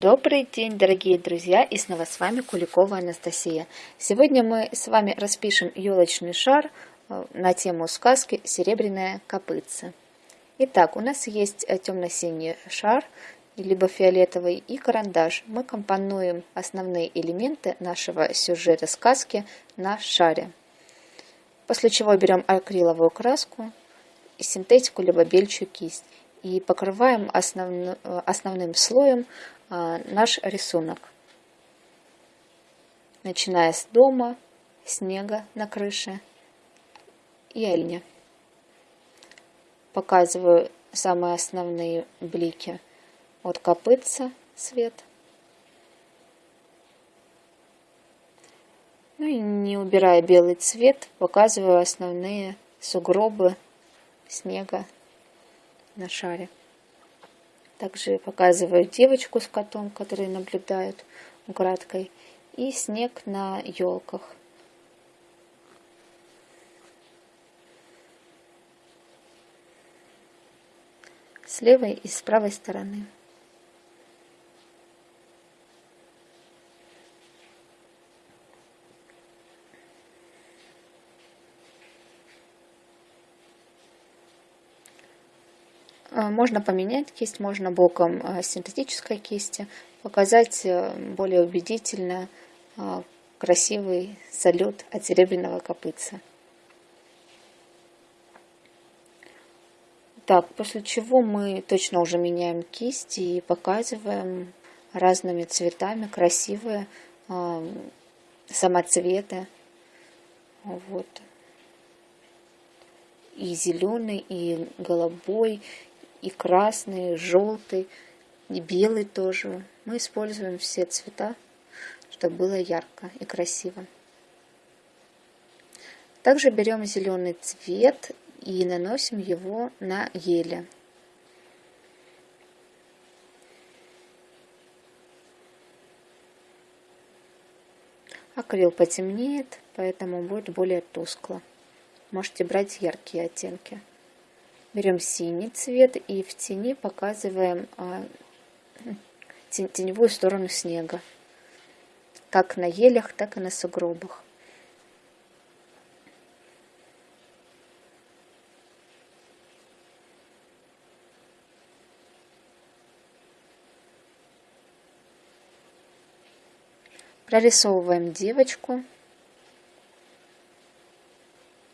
Добрый день, дорогие друзья, и снова с вами Куликова Анастасия. Сегодня мы с вами распишем елочный шар э, на тему сказки «Серебряная копытца». Итак, у нас есть э, темно-синий шар, либо фиолетовый, и карандаш. Мы компонуем основные элементы нашего сюжета сказки на шаре. После чего берем акриловую краску, синтетику, либо бельчую кисть и покрываем основ... основным слоем а, наш рисунок. Начиная с дома, снега на крыше и оленя. Показываю самые основные блики от копытца цвет. Ну и не убирая белый цвет, показываю основные сугробы снега на шаре. Также показываю девочку с котом, которые наблюдают украдкой, и снег на елках. С левой и с правой стороны. Можно поменять кисть, можно боком а, синтетической кисти, показать э, более убедительно красивый салют от серебряного копытца. Так, после чего мы точно уже меняем кисти и показываем разными цветами красивые самоцветы. Вот. И зеленый, и голубой, и красный, и желтый, и белый тоже. Мы используем все цвета, чтобы было ярко и красиво. Также берем зеленый цвет и наносим его на еле. Акрил потемнеет, поэтому будет более тускло. Можете брать яркие оттенки. Берем синий цвет и в тени показываем а, теневую сторону снега. Как на елях, так и на сугробах. Прорисовываем девочку,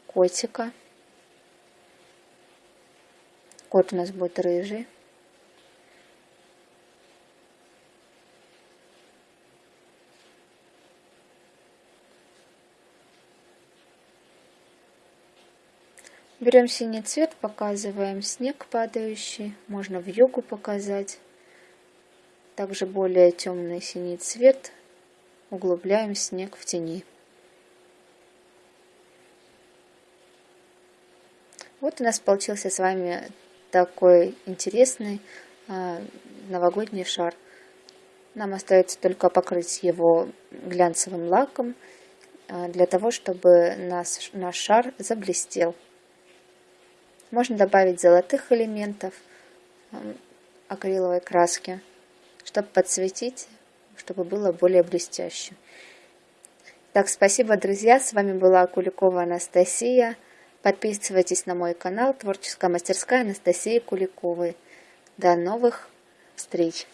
котика. Кот у нас будет рыжий. Берем синий цвет, показываем снег падающий, можно в югу показать. Также более темный синий цвет, углубляем снег в тени. Вот у нас получился с вами такой интересный а, новогодний шар. Нам остается только покрыть его глянцевым лаком, а, для того, чтобы наш, наш шар заблестел. Можно добавить золотых элементов а, акриловой краски, чтобы подсветить, чтобы было более блестяще. Так, спасибо, друзья. С вами была Куликова Анастасия. Подписывайтесь на мой канал Творческая мастерская Анастасии Куликовой. До новых встреч!